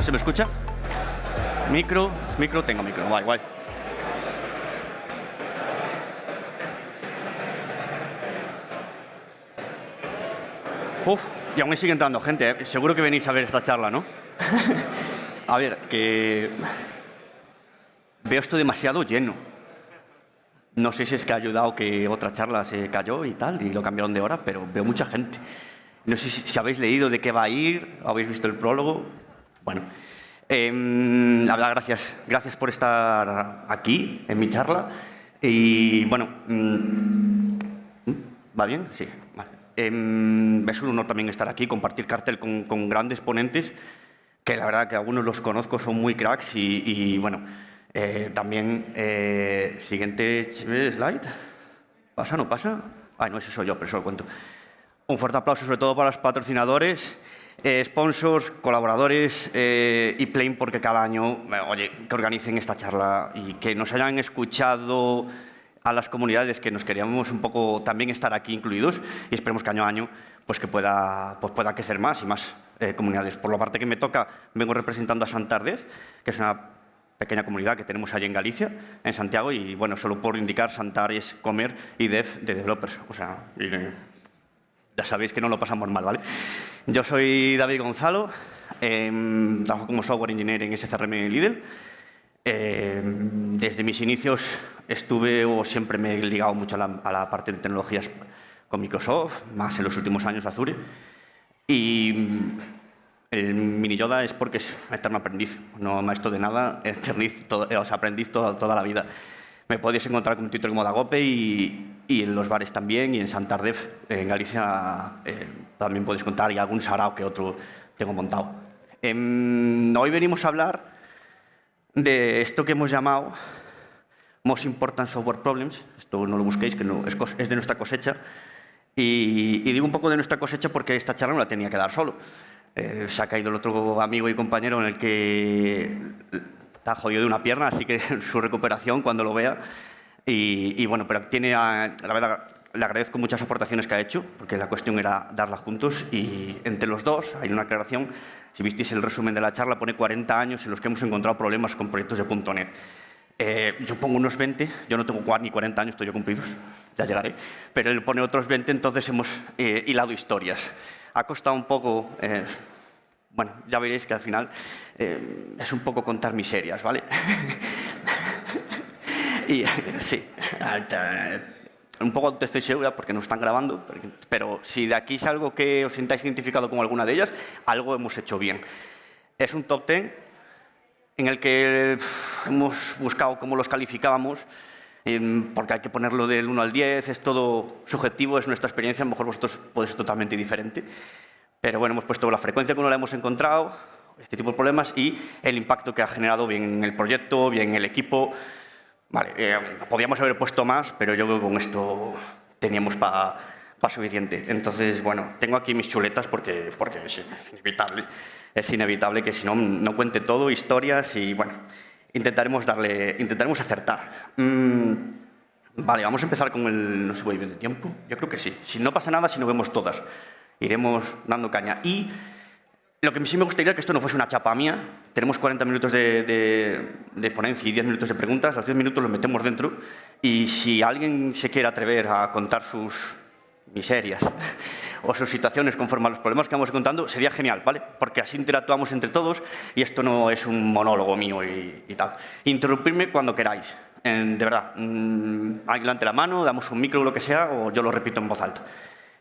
¿No se me escucha? Micro, micro, tengo micro, guay, guay. Uf, y aún sigue entrando gente, ¿eh? seguro que venís a ver esta charla, ¿no? a ver, que veo esto demasiado lleno. No sé si es que ha ayudado que otra charla se cayó y tal, y lo cambiaron de hora, pero veo mucha gente. No sé si, habéis leído de qué va a ir, habéis visto el prólogo. Bueno, eh, gracias, gracias por estar aquí en mi charla. Y bueno, mm, ¿va bien? Sí, vale. Em, es un honor también estar aquí, compartir cartel con, grandes ponentes, que la verdad que algunos los conozco, son muy cracks y, bueno, eh, también, eh, siguiente slide. ¿Pasa, no pasa? Ay, no, ese soy yo, pero eso lo cuento. Un fuerte aplauso sobre todo para los patrocinadores, eh, sponsors, colaboradores y Plain porque cada año, oye, que organicen esta charla y que nos hayan escuchado a las comunidades que nos queríamos un poco también estar aquí incluidos y esperemos que año a año pues que pueda, pues pueda crecer más y más eh, comunidades. Por la parte que me toca, vengo representando a Santardez, que es una pequeña comunidad que tenemos allí en Galicia, en Santiago, y bueno, solo por indicar, Santar es comer y dev de developers. O sea, ya sabéis que no lo pasamos mal, ¿vale? Yo soy David Gonzalo, em, trabajo como software engineer en SCRM Lidl, eh, desde mis inicios estuve o siempre me he ligado mucho a la, parte de tecnologías con Microsoft, más en los últimos años Azure. Y mm, el mini Yoda es porque es eterno aprendiz, no maestro de nada, aprendiz, todo, o sea, aprendiz toda, toda, la vida. Me podéis encontrar con un título como Dagope y, y, en los bares también, y en Santander, en Galicia, eh, también podéis contar, y algún sarao que otro tengo montado. Em, hoy venimos a hablar de esto que hemos llamado Most Important Software Problems. Esto no lo busquéis, que no, es, de nuestra cosecha. Y, digo un poco de nuestra cosecha porque esta charla no la tenía que dar solo. Eh, se ha caído el otro amigo y compañero en el que está jodido de una pierna, así que su recuperación cuando lo vea. Y, bueno, pero tiene, la verdad, le agradezco muchas aportaciones que ha hecho, porque la cuestión era darla juntos y entre los dos hay una aclaración. Si visteis el resumen de la charla, pone 40 años en los que hemos encontrado problemas con proyectos de .NET. Eh, yo pongo unos 20, yo no tengo ni 40 años, estoy yo cumplidos, ya llegaré, pero él pone otros 20, entonces hemos eh, hilado historias. Ha costado un poco, eh, bueno, ya veréis que al final es un poco contar miserias, ¿vale? y sí, un poco te estoy segura porque no están grabando, pero si de aquí es algo que os sintáis identificado con alguna de ellas, algo hemos hecho bien. Es un top 10 en el que hemos buscado cómo los calificábamos, em, porque hay que ponerlo del 1 al 10, es todo subjetivo, es nuestra experiencia, a lo mejor vosotros puede ser totalmente diferente. Pero bueno, hemos puesto la frecuencia que uno la hemos encontrado, este tipo de problemas y el impacto que ha generado bien en el proyecto, bien en el equipo, Vale, eh, podíamos haber puesto más, pero yo creo que con esto teníamos para suficiente. Entonces, bueno, tengo aquí mis chuletas porque, porque es inevitable. Es inevitable que si no, no cuente todo, historias y, bueno, intentaremos darle, intentaremos acertar. Mm, vale, vamos a empezar con el, no sé, voy bien de tiempo. Yo creo que sí. Si no pasa nada, si no vemos todas, iremos dando caña. Y lo que sí me gustaría que esto no fuese una chapa mía. Tenemos 40 minutos de, ponencia y 10 minutos de preguntas. Los 10 minutos los metemos dentro. Y si alguien se quiere atrever a contar sus miserias o sus situaciones conforme a los problemas que vamos contando, sería genial, ¿vale? Porque así interactuamos entre todos y esto no es un monólogo mío y, tal. Interrumpirme cuando queráis. de verdad, mmm, alguien levante la mano, damos un micro o lo que sea, o yo lo repito en voz alta.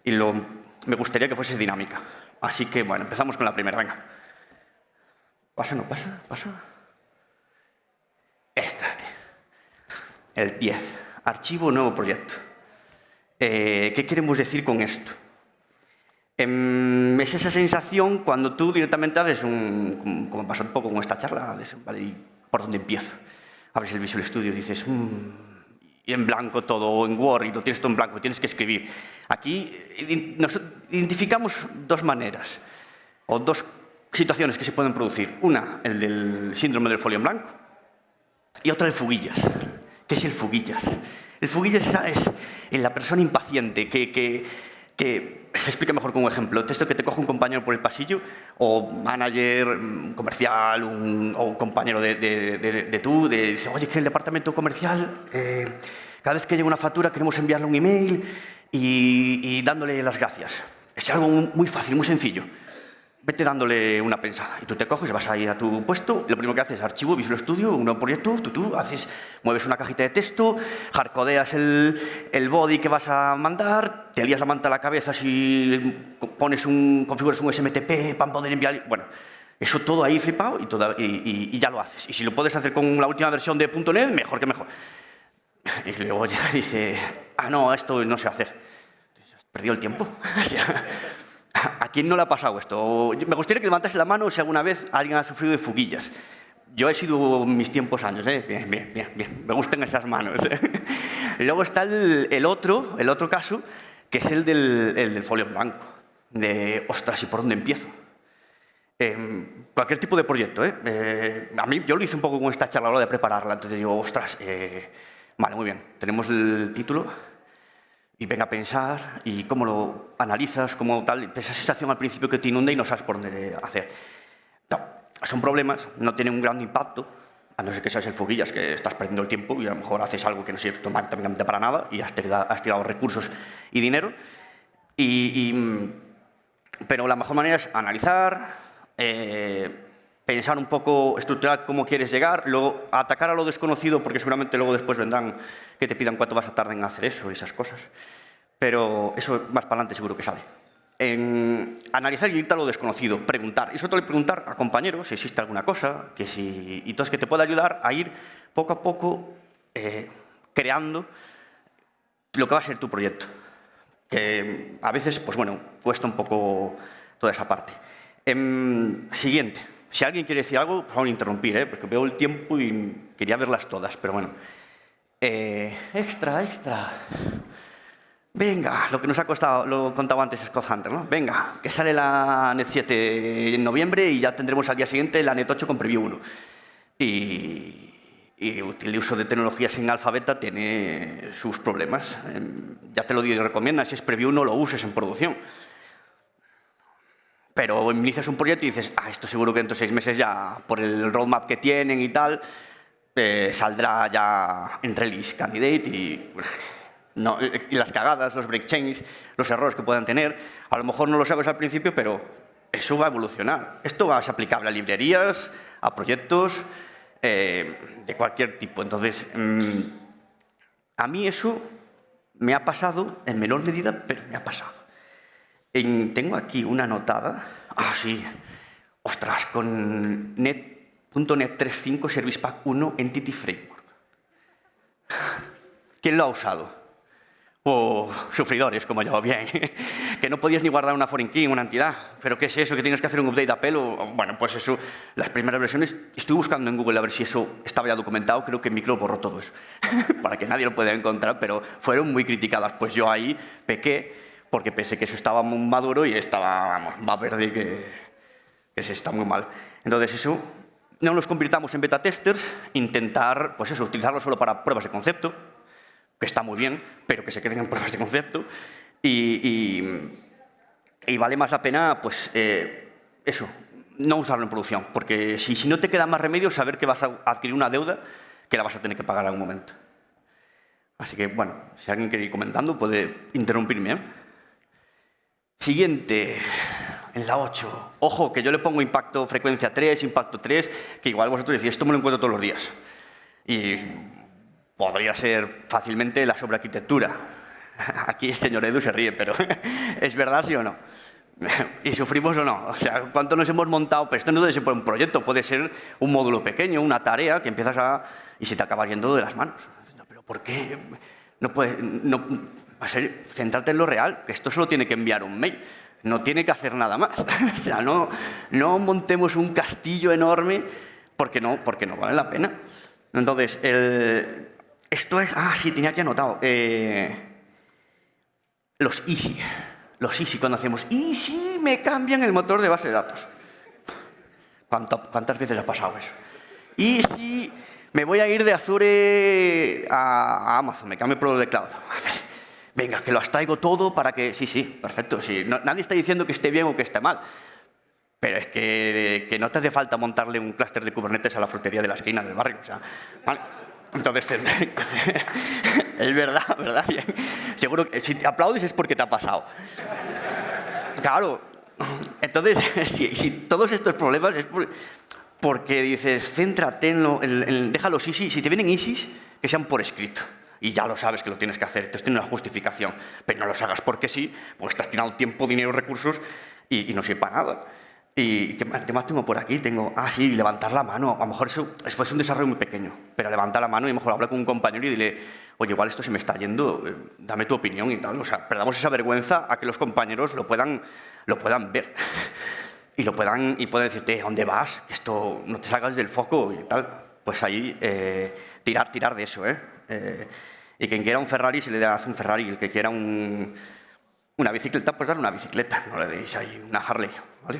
Y me gustaría que fuese dinámica. Así que, bueno, empezamos con la primera, venga. ¿Pasa, no pasa? ¿Pasa? Esta. El 10. Archivo nuevo proyecto. Eh, ¿Qué queremos decir con esto? Em, es esa sensación cuando tú directamente haces un, como pasó un poco con esta charla. ¿por dónde empiezo? Abres el Visual Studio y dices, mmm, y en blanco todo, o en Word, y lo tienes todo en blanco, tienes que escribir. Aquí nos identificamos dos maneras, o dos situaciones que se pueden producir. Una, el del síndrome del folio en blanco, y otra el fuguillas. ¿Qué es el fuguillas? El fuguillas es, la persona impaciente que, que se explique mejor con un ejemplo. Texto que te coge un compañero por el pasillo, o manager mm, comercial, un, o un compañero de, de, de, de tú, de, dice, oye, que el departamento comercial, eh, cada vez que llega una factura queremos enviarle un email y, y dándole las gracias. Es algo muy fácil, muy sencillo vete dándole una pensada. Y tú te coges, vas ahí a tu puesto, lo primero que haces es archivo, Visual Studio, un nuevo proyecto, tú, tú haces, mueves una cajita de texto, hardcodeas el, el body que vas a mandar, te lías la manta a la cabeza si pones un, configuras un SMTP para poder enviar... Bueno, eso todo ahí flipado y, toda, y, y, y, ya lo haces. Y si lo puedes hacer con la última versión de .NET, mejor que mejor. Y luego ya dice, ah, no, esto no sé hacer. Has perdido el tiempo. ¿A quién no le ha pasado esto? Me gustaría que levantase la mano si alguna vez alguien ha sufrido de fuguillas. Yo he sido mis tiempos años, ¿eh? Bien, bien, bien, bien. Me gustan esas manos. ¿eh? Luego está el, otro, el otro caso, que es el del, el del folio en blanco. De, ostras, ¿y por dónde empiezo? Eh, cualquier tipo de proyecto, ¿eh? A mí, yo lo hice un poco con esta charla a la hora de prepararla. Entonces digo, ostras, vale, muy bien. Tenemos el título, y venga a pensar y cómo lo analizas, cómo tal, esa sensación al principio que te inunda y no sabes por dónde hacer. No, son problemas, no tienen un gran impacto, a no ser que seas el foguillas, que estás perdiendo el tiempo y a lo mejor haces algo que no sirve automáticamente para nada y has tirado, has tirado recursos y dinero. Y, y, pero la mejor manera es analizar, eh, pensar un poco, estructurar cómo quieres llegar, luego atacar a lo desconocido, porque seguramente luego después vendrán que te pidan cuánto vas a tardar en hacer eso y esas cosas. Pero eso más para adelante seguro que sale. Analizar y irte a lo desconocido, preguntar. Y sobre todo preguntar a compañeros si existe alguna cosa, que si, y entonces que te pueda ayudar a ir poco a poco eh, creando lo que va a ser tu proyecto. Que a veces, pues bueno, cuesta un poco toda esa parte. En, siguiente. Si alguien quiere decir algo, por favor, interrumpir, ¿eh? porque veo el tiempo y quería verlas todas, pero bueno. Eh, extra, extra. Venga, lo que nos ha costado, lo contaba antes Scott Hunter, ¿no? Venga, que sale la NET 7 en noviembre y ya tendremos al día siguiente la NET 8 con Preview 1. Y, y el uso de tecnologías en alfa beta tiene sus problemas. Em, ya te lo digo y recomienda, si es Preview no lo uses en producción. Pero inicias un proyecto y dices, ah, esto seguro que dentro de seis meses ya, por el roadmap que tienen y tal, eh, saldrá ya en release candidate y, no, y las cagadas, los breakchains, los errores que puedan tener. A lo mejor no lo sabes al principio, pero eso va a evolucionar. Esto va a ser aplicable a librerías, a proyectos eh, de cualquier tipo. Entonces, mmm, a mí eso me ha pasado en menor medida, pero me ha pasado. En, tengo aquí una anotada. Ah, sí. Ostras, con .NET 3.5 Service Pack 1 Entity Framework. ¿Quién lo ha usado? O sufridores, como yo, bien. que no podías ni guardar una foreign key en una entidad. ¿Pero qué es eso? ¿Que tienes que hacer un update a pelo? Bueno, pues eso, las primeras versiones, estoy buscando en Google a ver si eso estaba ya documentado, creo que Micro borró todo eso, para que nadie lo pudiera encontrar, pero fueron muy criticadas. Pues yo ahí pequé porque pensé que eso estaba muy maduro y estaba, vamos, más verde que, que se está muy mal. Entonces eso, no nos convirtamos en beta testers, intentar, pues eso, utilizarlo solo para pruebas de concepto, que está muy bien, pero que se queden en pruebas de concepto, y, y, y vale más la pena, pues, eh, eso, no usarlo en producción, porque si, si no te queda más remedio, saber que vas a adquirir una deuda que la vas a tener que pagar en algún momento. Así que, bueno, si alguien quiere ir comentando, puede interrumpirme. ¿eh? Siguiente, en la 8. Ojo, que yo le pongo impacto frecuencia 3, impacto 3, que igual vosotros decís, esto me lo encuentro todos los días. Y podría ser fácilmente la sobrearquitectura. Aquí el señor Edu se ríe, pero ¿es verdad sí o no? ¿Y sufrimos o no? O sea, ¿cuánto nos hemos montado? Pero esto no debe ser un proyecto, puede ser un módulo pequeño, una tarea que empiezas a... y se te acaba yendo de las manos. ¿Pero por qué? No puede... No, va en lo real, que esto solo tiene que enviar un mail, no tiene que hacer nada más. o sea, no, montemos un castillo enorme porque no, vale la pena. Entonces, el, esto es... Ah, sí, tenía que anotado. Eh, los easy. Los easy, cuando hacemos easy, me cambian el motor de base de datos. ¿Cuántas veces ha pasado eso? Easy, me voy a ir de Azure a, Amazon, me cambio por lo de cloud venga, que lo traigo todo para que... Sí, sí, perfecto. Sí. nadie está diciendo que esté bien o que esté mal. Pero es que, que no te hace falta montarle un clúster de Kubernetes a la frutería de la esquina del barrio. O sea, Entonces, es verdad, ¿verdad? Seguro que si te aplaudes es porque te ha pasado. Claro. Entonces, si, todos estos problemas es porque dices, céntrate en, lo, en, déjalos easy. Si te vienen ISIS, que sean por escrito y ya lo sabes que lo tienes que hacer, entonces tiene una justificación, pero no los hagas porque sí, porque estás tirando tiempo, dinero, recursos y, no sirve para nada. ¿Y qué más, tengo por aquí? Tengo, ah, sí, levantar la mano. A lo mejor eso es un desarrollo muy pequeño, pero levantar la mano y mejor hablar con un compañero y dile, oye, igual esto se me está yendo, eh, dame tu opinión y tal. O sea, perdamos esa vergüenza a que los compañeros lo puedan, lo puedan ver. y lo puedan, y puedan decirte, ¿dónde vas? Esto no te salgas del foco y tal. Pues ahí, eh, tirar, tirar de eso, ¿eh? Eh y quien quiera un Ferrari, se le da un Ferrari. El que quiera un, una bicicleta, pues darle una bicicleta. No le deis ahí una Harley, ¿vale?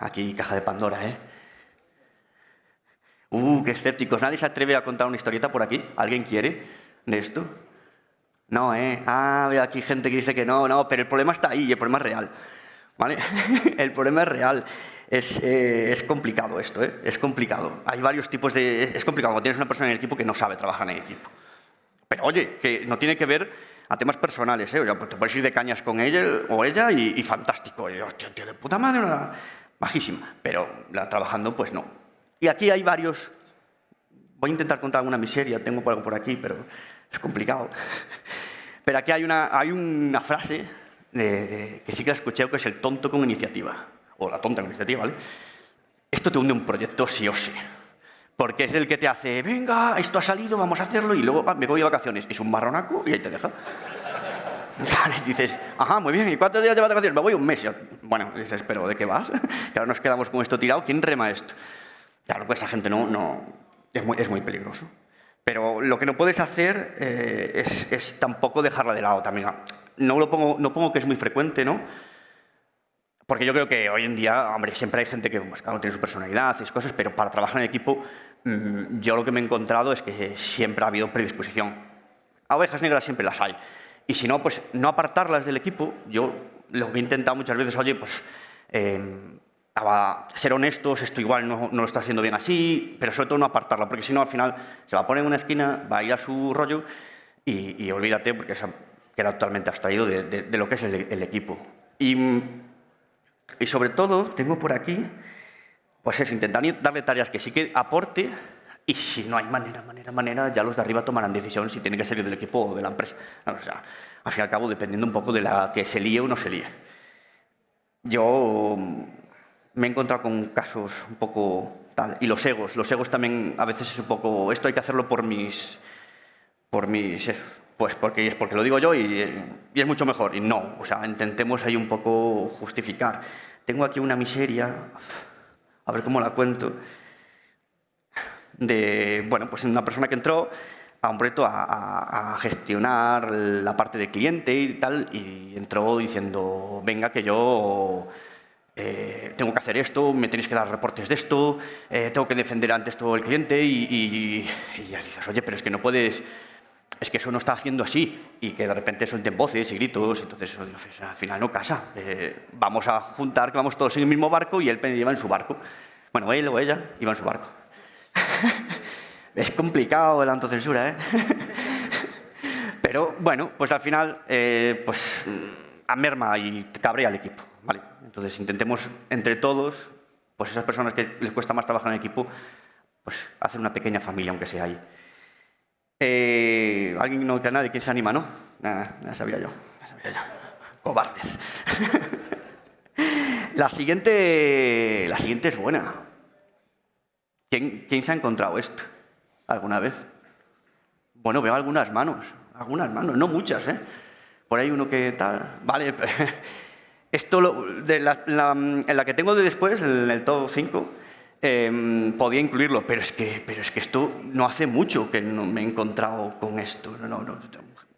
Aquí, caja de Pandora, ¿eh? Uh, qué escépticos. ¿Nadie se atreve a contar una historieta por aquí? ¿Alguien quiere de esto? No, ¿eh? Ah, veo aquí gente que dice que no, no, pero el problema está ahí el problema es real. ¿Vale? el problema es real. Eh, es, complicado esto, ¿eh? es complicado. Hay varios tipos de... Es complicado cuando tienes una persona en el equipo que no sabe trabajar en equipo. Pero oye, que no tiene que ver a temas personales, ¿eh? O pues te puedes ir de cañas con ella o ella y, fantástico. Y, hostia, tío, de puta madre, bajísima. Pero la, trabajando, pues no. Y aquí hay varios... Voy a intentar contar alguna miseria, tengo algo por aquí, pero es complicado. Pero aquí hay una, hay una frase que sí que la escuché, que es el tonto con iniciativa o la tonta iniciativa, ¿vale? Esto te hunde un proyecto sí o sí. Porque es el que te hace, venga, esto ha salido, vamos a hacerlo, y luego me voy de vacaciones. Es un marronaco y ahí te deja. Vale, dices, ajá, muy bien, ¿y cuántos días de vacaciones? Me voy un mes. Bueno, dices, pero ¿de qué vas? que ahora nos quedamos con esto tirado, ¿quién rema esto? Claro, pues esa gente no, no es, muy, es muy peligroso. Pero lo que no puedes hacer eh, es, es, tampoco dejarla de lado también. No, lo pongo, no pongo que es muy frecuente, ¿no? Porque yo creo que hoy en día, hombre, siempre hay gente que pues, uno tiene su personalidad, hace cosas, pero para trabajar en equipo, mm, yo lo que me he encontrado es que siempre ha habido predisposición. A ovejas negras siempre las hay. Y si no, pues no apartarlas del equipo. Yo lo que he intentado muchas veces, oye, pues em, ser honestos, esto igual no, lo está haciendo bien así, pero sobre todo no apartarla, porque si no, al final se va a poner en una esquina, va a ir a su rollo y, olvídate, porque se queda totalmente abstraído de, lo que es el, el equipo. Y y sobre todo, tengo por aquí, pues eso, intentar darle tareas que sí que aporte y si no hay manera, manera, manera, ya los de arriba tomarán decisión si tiene que salir del equipo o de la empresa. o sea, al fin y al cabo, dependiendo un poco de la que se líe o no se líe. Yo mm, me he encontrado con casos un poco tal, y los egos, los egos también a veces es un poco, esto hay que hacerlo por mis, por mis, eso, pues porque es porque lo digo yo y, es mucho mejor. Y no, o sea, intentemos ahí un poco justificar. Tengo aquí una miseria, a ver cómo la cuento, de, bueno, pues una persona que entró a un proyecto a, gestionar la parte de cliente y tal, y entró diciendo, venga, que yo eh, tengo que hacer esto, me tenéis que dar reportes de esto, eh, tengo que defender antes todo el cliente, y, y, y ya dices, oye, pero es que no puedes es que eso no está haciendo así y que de repente suelten voces y gritos, entonces pues, al final no casa. Eh, vamos a juntar que vamos todos en el mismo barco y él lleva en su barco. Bueno, él o ella iba en su barco. es complicado la autocensura, ¿eh? Pero bueno, pues al final eh, pues, amerma y cabrea al equipo. ¿vale? Entonces intentemos entre todos, pues esas personas que les cuesta más trabajar en equipo, pues hacer una pequeña familia, aunque sea ahí. Eh, ¿Alguien no que nadie? ¿Quién se anima, no? Nada, ya sabía yo. Ya. Cobardes. la, siguiente, la siguiente es buena. ¿Quién, ¿Quién se ha encontrado esto alguna vez? Bueno, veo algunas manos. Algunas manos, no muchas, ¿eh? Por ahí uno que tal... Vale, esto de la, en la que tengo de después, en el top 5, Em, podía incluirlo, pero es, que, pero es que esto no hace mucho que no me he encontrado con esto. No, no,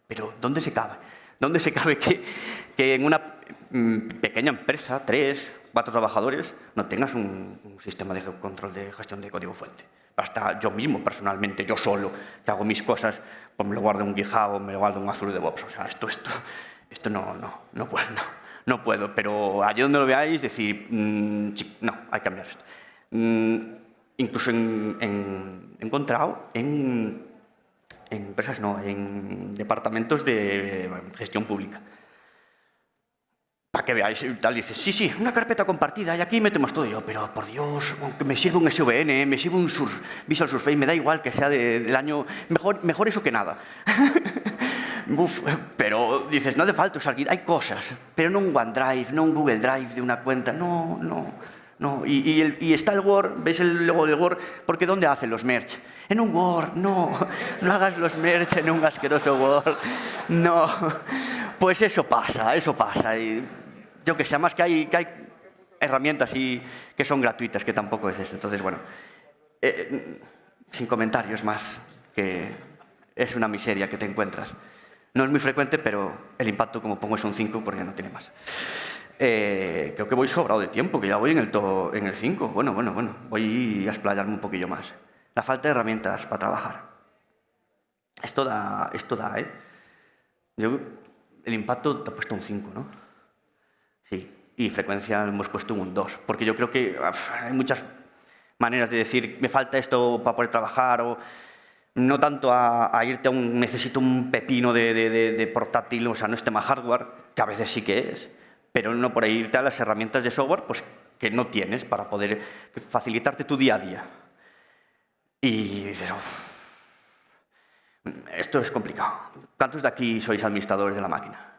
pero ¿dónde se cabe? ¿Dónde se cabe que, que en una mm, pequeña empresa, tres, cuatro trabajadores, no tengas un, sistema de control de gestión de código fuente? Hasta yo mismo, personalmente, yo solo, que hago mis cosas, pues me lo guardo en un GitHub me lo guardo en un Azure DevOps. O sea, esto, esto, esto no, no, no puedo, no, no puedo. Pero allí donde lo veáis, decir, mmm, no, hay que cambiar esto. Mm, incluso en, en, encontrado en, empresas, no, en departamentos de gestión pública. Para que veáis y tal, dices, sí, sí, una carpeta compartida y aquí metemos todo yo, pero por Dios, me sirva un SVN, me sirva un Visual Surface, me da igual que sea del año, mejor, mejor eso que nada. Uf, pero dices, no hace falta usar hay cosas, pero no un OneDrive, no un Google Drive de una cuenta, no, no, no. Y, está el Word, ¿ves el logo del Word? Porque ¿dónde hacen los merch? En un Word, no, no hagas los merch en un asqueroso Word, no. Pues eso pasa, eso pasa. Y yo que sé, más que hay, que hay herramientas y que son gratuitas, que tampoco es eso. Entonces, bueno, eh, sin comentarios más, que es una miseria que te encuentras. No es muy frecuente, pero el impacto, como pongo, es un 5 porque no tiene más. Eh, creo que voy sobrado de tiempo, que ya voy en el, en el 5. Bueno, bueno, bueno, voy a explayarme un poquillo más. La falta de herramientas para trabajar. Esto da, esto da ¿eh? Yo, el impacto te ha puesto un 5, ¿no? Sí, y frecuencia hemos puesto un 2, porque yo creo que hay muchas maneras de decir, me falta esto para poder trabajar, o no tanto a, irte a un, necesito un pepino de, portátil, o sea, no es tema hardware, que a veces sí que es, pero no por ahí irte a las herramientas de software pues, que no tienes para poder facilitarte tu día a día. Y dices, esto es complicado. ¿Cuántos de aquí sois administradores de la máquina?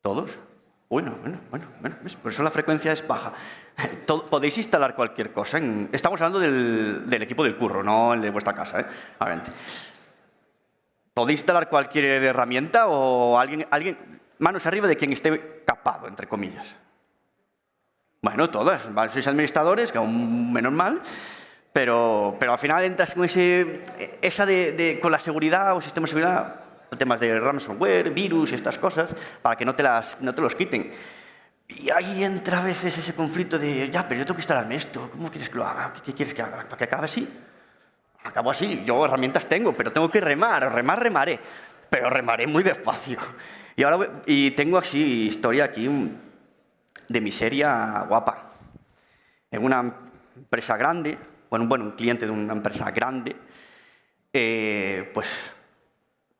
¿Todos? Bueno, bueno, bueno, bueno, por eso la frecuencia es baja. podéis instalar cualquier cosa. estamos hablando del, equipo del curro, no el de vuestra casa. ¿eh? Podéis instalar cualquier herramienta o alguien, alguien, manos arriba de quien esté capado, entre comillas. Bueno, todas. Sois administradores, que aún menos mal, pero, pero al final entras con ese, esa de, con la seguridad o sistema de seguridad temas de ransomware, virus y estas cosas, para que no te, las, no te los quiten. Y ahí entra a veces ese conflicto de, ya, pero yo tengo que instalarme esto, ¿cómo quieres que lo haga? ¿Qué quieres que haga? ¿Para que acabe así? Acabo así, yo herramientas tengo, pero tengo que remar, remar, remaré, pero remaré muy despacio. Y, ahora, y tengo así historia aquí de miseria guapa. En una empresa grande, bueno, bueno un cliente de una empresa grande, eh, pues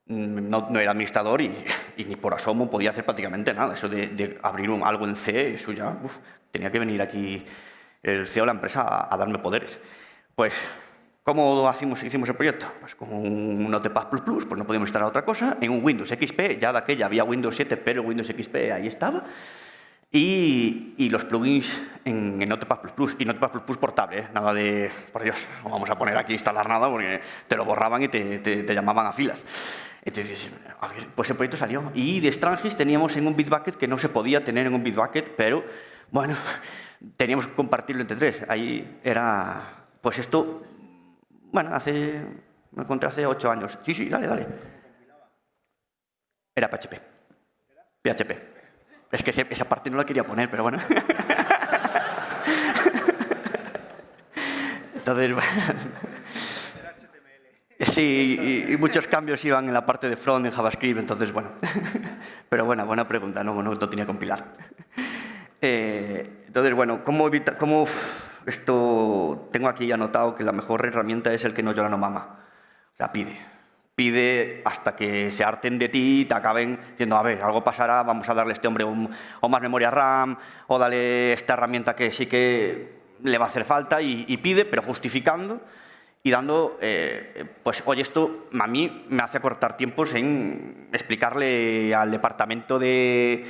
no, era administrador y, ni por asomo podía hacer prácticamente nada. Eso de, abrir un, algo en C, eso ya tenía que venir aquí el CEO de la empresa a, darme poderes. Pues, ¿cómo hicimos, hicimos el proyecto? Pues con un Notepad++, pues no podíamos instalar otra cosa. En un Windows XP, ya de aquella había Windows 7, pero Windows XP ahí estaba. Y, los plugins en, Notepad++, y Notepad++ portable, ¿eh? nada de, por Dios, no vamos a poner aquí instalar nada porque te lo borraban y te, te llamaban a filas. Entonces, a ver, pues el proyecto salió. Y de Strangis teníamos en un Bitbucket que no se podía tener en un Bitbucket, pero, bueno, teníamos que compartirlo entre tres. Ahí era, pues esto, bueno, hace, me encontré hace ocho años. Sí, sí, dale, dale. Era PHP. PHP. Es que esa parte no la quería poner, pero bueno. Entonces, Sí, y, muchos cambios iban en la parte de front en JavaScript, entonces, bueno. Pero bueno, buena pregunta, no, no lo tenía que compilar. Eh, entonces, bueno, ¿cómo evitar, cómo esto, tengo aquí anotado que la mejor herramienta es el que no llora no mama. O sea, pide. Pide hasta que se harten de ti y te acaben diciendo, a ver, algo pasará, vamos a darle a este hombre o más memoria RAM, o dale esta herramienta que sí que le va a hacer falta, y pide, pero justificando y dando, eh, pues, oye, esto a mí me hace acortar tiempos en explicarle al departamento de,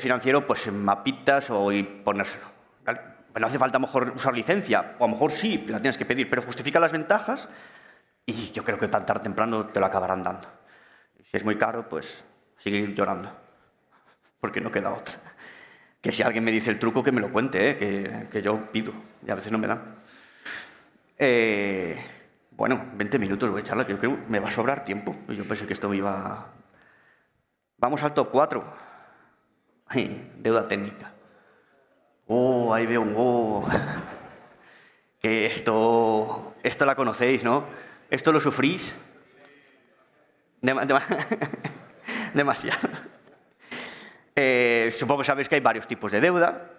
financiero, pues, en mapitas o y ponérselo. Pues no hace falta a lo mejor usar licencia, o a lo mejor sí, la tienes que pedir, pero justifica las ventajas y yo creo que tan tarde temprano te lo acabarán dando. Si es muy caro, pues sigue llorando, porque no queda otra. Que si alguien me dice el truco, que me lo cuente, ¿eh? que, que yo pido, y a veces no me dan. Eh, bueno, 20 minutos voy a echarla, yo creo que me va a sobrar tiempo. Yo pensé que esto me iba... Vamos al top 4. deuda técnica. Ahí veo un esto, esto la conocéis, ¿no? ¿Esto lo sufrís? demasiado. Eh, supongo que sabéis que hay varios tipos de deuda.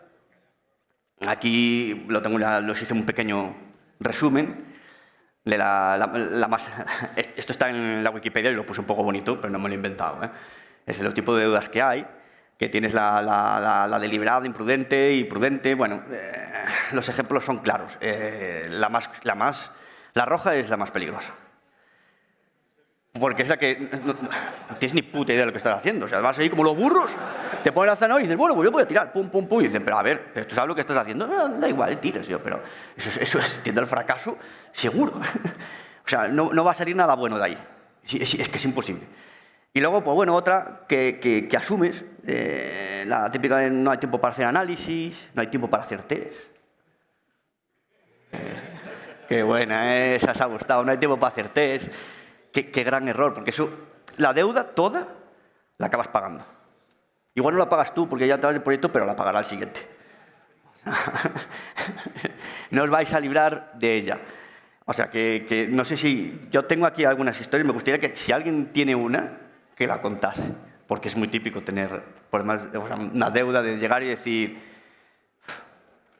Aquí lo tengo, los hice un pequeño resumen. La, más, esto está en la Wikipedia y lo puse un poco bonito, pero no me lo he inventado. ¿eh? Es el tipo de deudas que hay, que tienes la, deliberada, imprudente y prudente. Bueno, eh, los ejemplos son claros. Eh, la, más, la, más, la roja es la más peligrosa. Porque es la que no, tienes ni puta idea de lo que estás haciendo. O sea, vas ahí como los burros, te pones la zanahoria y dices, bueno, pues yo voy a tirar, pum, pum, pum. Y dicen, pero a ver, ¿tú sabes lo que estás haciendo? No, da igual, tiras. Yo, pero eso, eso es tienda al fracaso, seguro. o sea, no, no, va a salir nada bueno de ahí. Es, es, que es imposible. Y luego, pues bueno, otra que, que, que asumes, eh, la típica de no hay tiempo para hacer análisis, no hay tiempo para hacer test. qué buena, ¿eh? esa se ha gustado, no hay tiempo para hacer test. Qué, gran error, porque eso, la deuda toda la acabas pagando. Igual no la pagas tú porque ya te vas el proyecto, pero la pagará el siguiente. no os vais a librar de ella. O sea, que, no sé si... Yo tengo aquí algunas historias, me gustaría que si alguien tiene una, que la contase. Porque es muy típico tener una deuda de llegar y decir,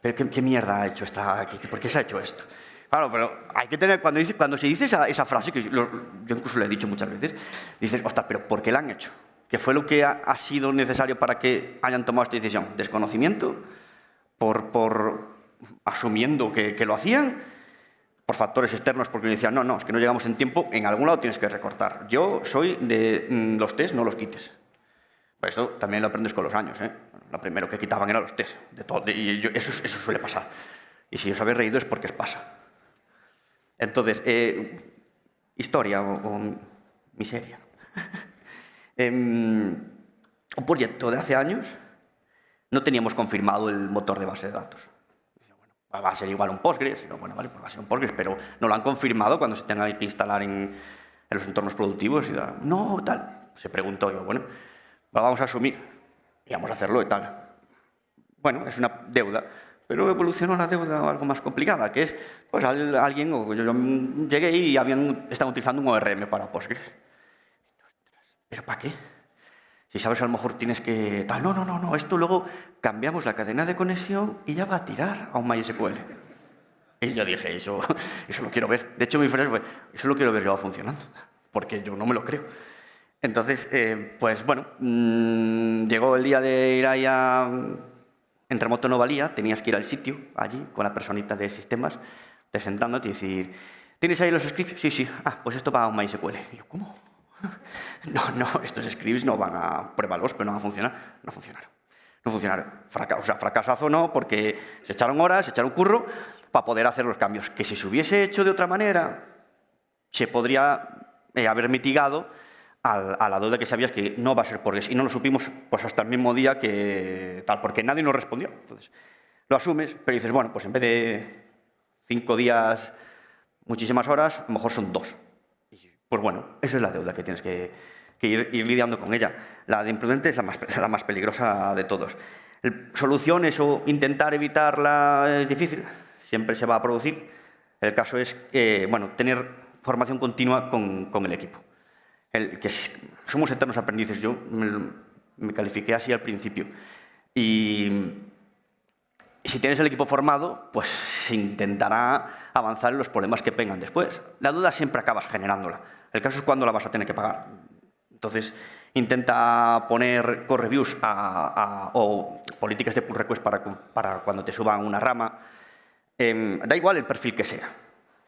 ¿pero qué, mierda ha hecho esta? ¿Por qué se ha hecho esto? Claro, pero hay que tener, cuando, cuando se dice esa, frase, que yo, incluso le he dicho muchas veces, dices, ostras, pero ¿por qué la han hecho? ¿Qué fue lo que ha, sido necesario para que hayan tomado esta decisión? ¿Desconocimiento? ¿Por, por asumiendo que, lo hacían? ¿Por factores externos? Porque decían, no, no, es que no llegamos en tiempo, en algún lado tienes que recortar. Yo soy de mm, los test, no los quites. Esto también lo aprendes con los años. ¿eh? Lo primero que quitaban eran los test. De todo, y eso, eso suele pasar. Y si os habéis reído es porque os pasa. Entonces, eh, historia o, miseria. Em, un proyecto de hace años no teníamos confirmado el motor de base de datos. Va a ser igual un Postgres, bueno, vale, pues va a ser un Postgres, pero no lo han confirmado cuando se tenga que instalar en, los entornos productivos. Y no, tal. Se preguntó yo, bueno, vamos a asumir y vamos a hacerlo y tal. Bueno, es una deuda pero evolucionó la deuda algo más complicada, que es, pues alguien, o yo, llegué y habían, estaban utilizando un ORM para Postgres. ¿Pero para qué? Si sabes, a lo mejor tienes que... Tal, no, no, no, no, esto luego cambiamos la cadena de conexión y ya va a tirar a un MySQL. Y yo dije, eso, eso lo quiero ver. De hecho, mi frase fue, eso lo quiero ver yo funcionando, porque yo no me lo creo. Entonces, eh, pues bueno, mmm, llegó el día de ir ahí a en remoto no valía, tenías que ir al sitio, allí, con la personita de sistemas, presentándote y decir, ¿tienes ahí los scripts? Sí, sí. Ah, pues esto va a un MySQL. Y yo, ¿cómo? no, no, estos scripts no van a... Pruébalos, pero no van a funcionar. No funcionaron. No funcionaron. o sea, fracasazo no, porque se echaron horas, se echaron curro para poder hacer los cambios. Que si se hubiese hecho de otra manera, se podría eh, haber mitigado a, la duda que sabías que no va a ser por eso. Y no lo supimos pues, hasta el mismo día que tal, porque nadie nos respondió. Entonces, lo asumes, pero dices, bueno, pues en vez de cinco días, muchísimas horas, a lo mejor son dos. Pues bueno, esa es la deuda que tienes que, ir, lidiando con ella. La de imprudente es la más, peligrosa de todos. Soluciones o intentar evitarla es difícil, siempre se va a producir. El caso es, bueno, tener formación continua con el equipo que somos eternos aprendices. Yo me, califiqué así al principio. Y, si tienes el equipo formado, pues se intentará avanzar en los problemas que vengan después. La duda siempre acabas generándola. El caso es cuándo la vas a tener que pagar. Entonces, intenta poner core reviews o políticas de pull request para, cuando te suban una rama. Em, da igual el perfil que sea,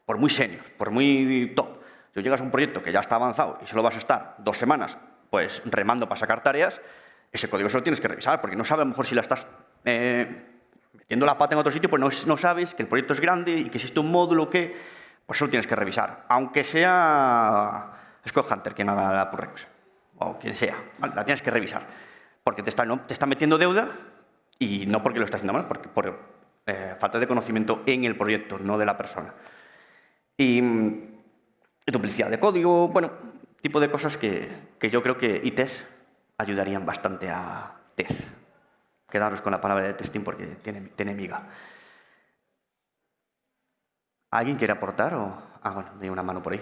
por muy senior, por muy top. Si llegas a un proyecto que ya está avanzado y solo vas a estar dos semanas pues remando para sacar tareas, ese código solo tienes que revisar, porque no sabes a lo mejor si la estás eh, metiendo la pata en otro sitio, pues no, sabes que el proyecto es grande y que existe un módulo que, pues solo tienes que revisar. Aunque sea Scott Hunter quien haga la pull request, o quien sea, la tienes que revisar. Porque te está, no, te está metiendo deuda y no porque lo está haciendo mal, porque por eh, falta de conocimiento en el proyecto, no de la persona. Y duplicidad de código, bueno, tipo de cosas que, yo creo que ITES ayudarían bastante a TES. Quedaros con la palabra de testing porque tiene, tiene miga. ¿Alguien quiere aportar? O... Ah, bueno, hay una mano por ahí.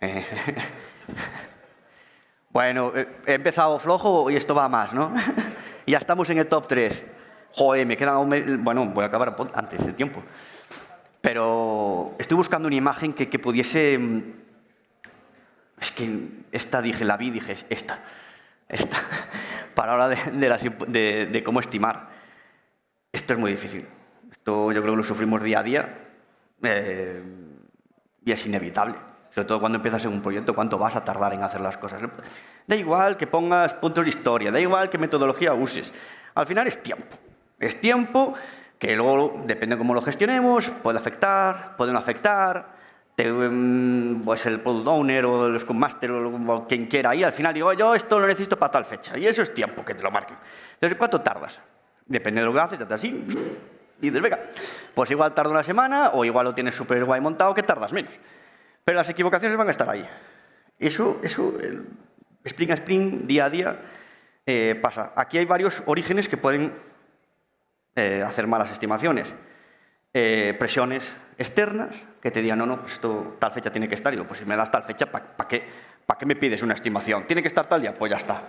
Eh, bueno, eh, he empezado flojo y esto va más, ¿no? ya estamos en el top 3. Joder, me queda un... Bueno, voy a acabar antes de tiempo. Pero estoy buscando una imagen que, que pudiese... Mm, es que esta dije, la vi, dije, esta. Esta. Para hablar de, de, cómo estimar. Esto es muy difícil. Esto yo creo que lo sufrimos día a día. Eh, y es inevitable. Sobre todo cuando empiezas en un proyecto, cuánto vas a tardar en hacer las cosas. Da igual que pongas puntos de historia, da igual qué metodología uses. Al final es tiempo. Es tiempo que luego, depende de cómo lo gestionemos, puede afectar, puede no afectar, em, pues el product owner o el scrum master o quien quiera y al final digo, yo esto lo necesito para tal fecha. Y eso es tiempo que te lo marquen. Entonces, ¿cuánto tardas? Depende de lo que haces, así, y dices, venga, pues igual tarda una semana o igual lo tienes súper guay montado que tardas menos. Pero las equivocaciones van a estar ahí. Eso, eso el sprint a sprint, día a día, eh, pasa. Aquí hay varios orígenes que pueden eh, hacer malas estimaciones. Eh, presiones externas que te digan, no, no, pues esto tal fecha tiene que estar. Y digo, pues si me das tal fecha, ¿para qué, qué me pides una estimación? ¿Tiene que estar tal día? Pues ya está.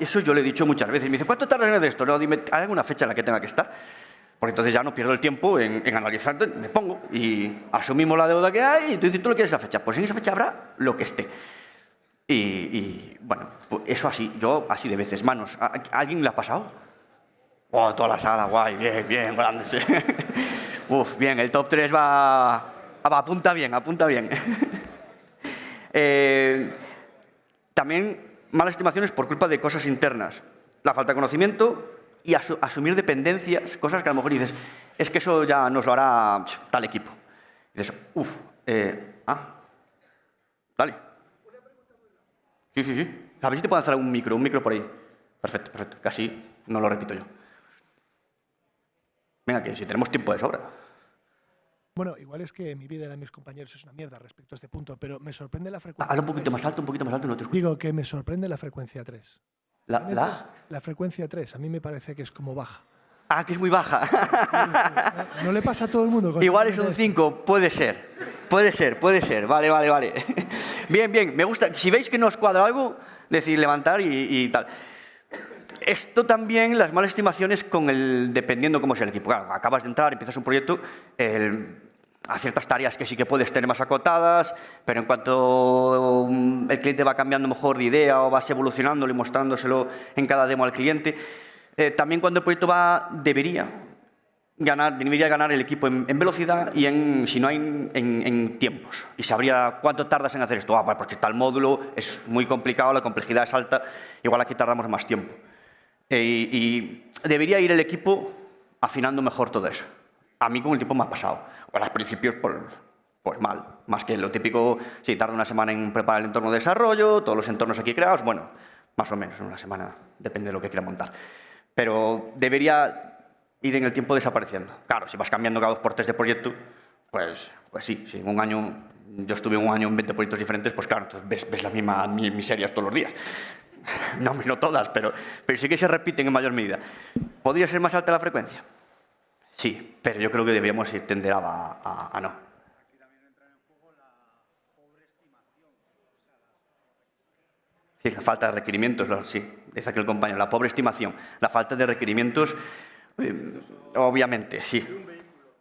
eso yo le he dicho muchas veces. Me dice, ¿cuánto tardas en hacer esto? No, dime, ¿hay alguna fecha en la que tenga que estar? Porque entonces ya no pierdo el tiempo en, analizar, me pongo y asumimos la deuda que hay y tú dices, ¿tú lo quieres esa fecha? Pues en esa fecha habrá lo que esté. Y, bueno, pues eso así, yo así de veces, manos. ¿A, alguien le ha pasado? Oh, toda la sala, guay, bien, bien, grande. Uf, bien, el top 3 va, apunta bien, apunta bien. Eh, también malas estimaciones por culpa de cosas internas. La falta de conocimiento y asumir dependencias, cosas que a lo mejor dices, es que eso ya nos lo hará tal equipo. dices, uff, eh, ah, dale. Sí, sí, sí. A ver si te puedo hacer un micro, un micro por ahí. Perfecto, perfecto. Casi no lo repito yo. Venga, que si tenemos tiempo de sobra. Bueno, igual es que mi vida de mis compañeros es una mierda respecto a este punto, pero me sorprende la frecuencia. Haz un poquito más alto, un poquito más alto, no te escucho. Digo que me sorprende la frecuencia 3. ¿La, la? la frecuencia 3, a mí me parece que es como baja. Ah, que es muy baja. No le pasa a todo el mundo. Igual es un 5, puede ser. Puede ser, puede ser. Vale, vale, vale. Bien, bien, me gusta. Si veis que nos cuadra algo, decir levantar y, tal. Esto también, las malas estimaciones con el, dependiendo cómo sea el equipo. Claro, acabas de entrar, empiezas un proyecto, el, a ciertas tareas que sí que puedes tener más acotadas, pero en cuanto mm, el cliente va cambiando mejor de idea o vas evolucionándolo y mostrándoselo en cada demo al cliente, eh, también cuando el proyecto va, debería ganar, debería ganar el equipo en, velocidad y en, si no hay, en, tiempos. Y sabría cuánto tardas en hacer esto. Ah, porque tal módulo es muy complicado, la complejidad es alta, igual aquí tardamos más tiempo. Eh, y debería ir el equipo afinando mejor todo eso. A mí con el tiempo me ha pasado. Bueno, al principio, pues, pues mal. Más que lo típico, si tarda una semana en preparar el entorno de desarrollo, todos los entornos aquí creados, bueno, más o menos, una semana, depende de lo que quiera montar. Pero debería ir en el tiempo desapareciendo. Claro, si vas cambiando cada dos por tres de proyecto, pues, pues sí, si en un año, yo estuve un año en 20 proyectos diferentes, pues claro, ves, ves las mismas miserias todos los días. No, no todas, pero, pero sí que se repiten en mayor medida. ¿Podría ser más alta la frecuencia? Sí, pero yo creo que deberíamos tender a, a, no. Sí, la falta de requerimientos, sí, dice aquí el compañero, la pobre estimación, la falta de requerimientos, eh, obviamente, sí.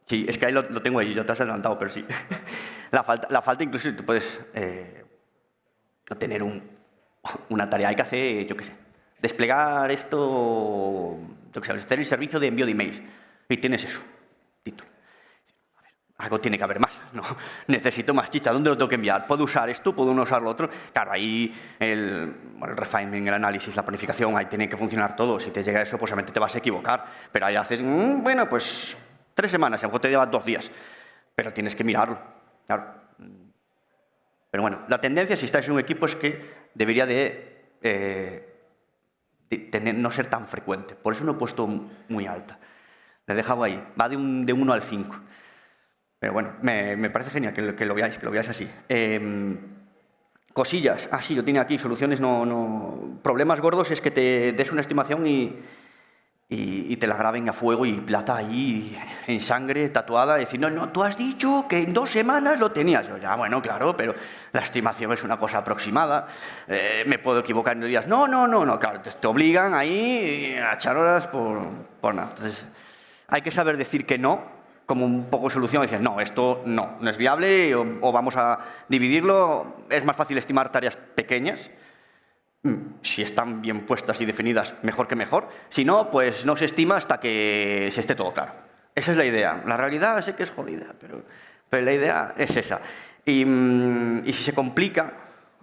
Sí, es que ahí lo, tengo ahí, yo te has adelantado, pero sí. la, falta, la falta incluso, tú puedes eh, tener un, una tarea, hay que hacer, yo qué sé, desplegar esto, yo qué sé, hacer el servicio de envío de emails y tienes eso, título. algo tiene que haber más, ¿no? Necesito más chicha, ¿dónde lo tengo que enviar? ¿Puedo usar esto? ¿Puedo no usar lo otro? Claro, ahí el, el refinement, el análisis, la planificación, ahí tiene que funcionar todo. Si te llega eso, pues obviamente te vas a equivocar. Pero ahí haces, mm, bueno, pues tres semanas, a lo mejor te lleva dos días. Pero tienes que mirarlo, claro. Pero bueno, la tendencia, si estáis en un equipo, es que debería de, eh, tener, no ser tan frecuente. Por eso no he puesto muy alta. He dejado ahí. Va de, un, de 1 al 5. Pero bueno, me, me parece genial que, que, lo veáis, que lo veáis así. Eh, cosillas. Ah, sí, yo tengo aquí soluciones, no, no... Problemas gordos es que te des una estimación y, y, te la graben a fuego y plata ahí en sangre tatuada, y decir, no, no, tú has dicho que en dos semanas lo tenías. Yo, ya, bueno, claro, pero la estimación es una cosa aproximada, eh, me puedo equivocar en días. No, no, no, no, claro, te, te obligan ahí a echar horas por, por nada. Entonces, hay que saber decir que no, como un poco solución, decir, no, esto no, no es viable o, o vamos a dividirlo. Es más fácil estimar tareas pequeñas, Mm, si están bien puestas y definidas, mejor que mejor. Si no, pues no se estima hasta que se esté todo claro. Esa es la idea. La realidad sé que es jodida, pero, pero la idea es esa. Y, mm, y si se complica,